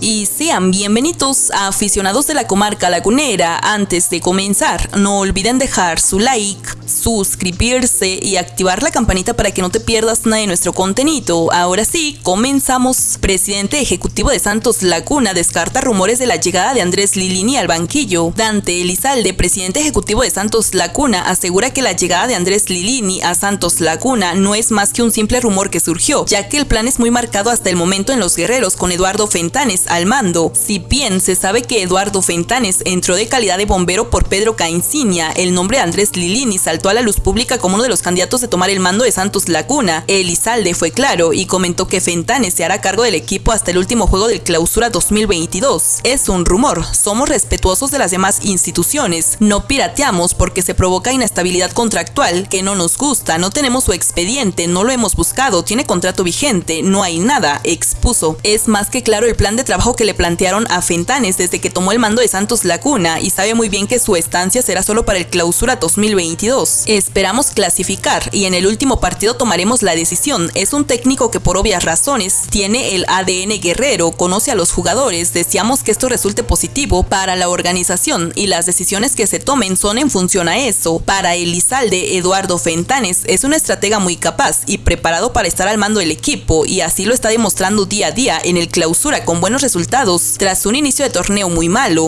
y sean bienvenidos a aficionados de la comarca lagunera. Antes de comenzar, no olviden dejar su like, suscribirse y activar la campanita para que no te pierdas nada de nuestro contenido. Ahora sí, comenzamos. Presidente ejecutivo de Santos Laguna descarta rumores de la llegada de Andrés Lilini al banquillo. Dante Elizalde, presidente ejecutivo de Santos Laguna, asegura que la llegada de Andrés Lilini a Santos Laguna no es más que un simple rumor que surgió, ya que el plan es muy marcado hasta el momento en los guerreros con Eduardo Fentanes al mando. Si bien se sabe que Eduardo Fentanes entró de calidad de bombero por Pedro Caincinia, el nombre de Andrés Lilini saltó a la luz pública como uno de los candidatos de tomar el mando de Santos Laguna. Elizalde fue claro y comentó que Fentanes se hará cargo del equipo hasta el último juego del clausura 2022. Es un rumor, somos respetuosos de las demás instituciones, no pirateamos porque se provoca inestabilidad contractual que no nos gusta, no tenemos su expediente, no lo hemos buscado, tiene contrato vigente, no hay nada, expuso. Es más que claro el plan de trabajo que le plantearon a Fentanes desde que tomó el mando de Santos Laguna y sabe muy bien que su estancia será solo para el clausura 2022. Esperamos clasificar y en el último partido tomaremos la decisión. Es un técnico que por obvias razones tiene el ADN guerrero, conoce a los jugadores, deseamos que esto resulte positivo para la organización y las decisiones que se tomen son en función a eso. Para Elizalde, Eduardo Fentanes es un estratega muy capaz y preparado para estar al mando del equipo y así lo está demostrando día a día en el clausura con resultados tras un inicio de torneo muy malo.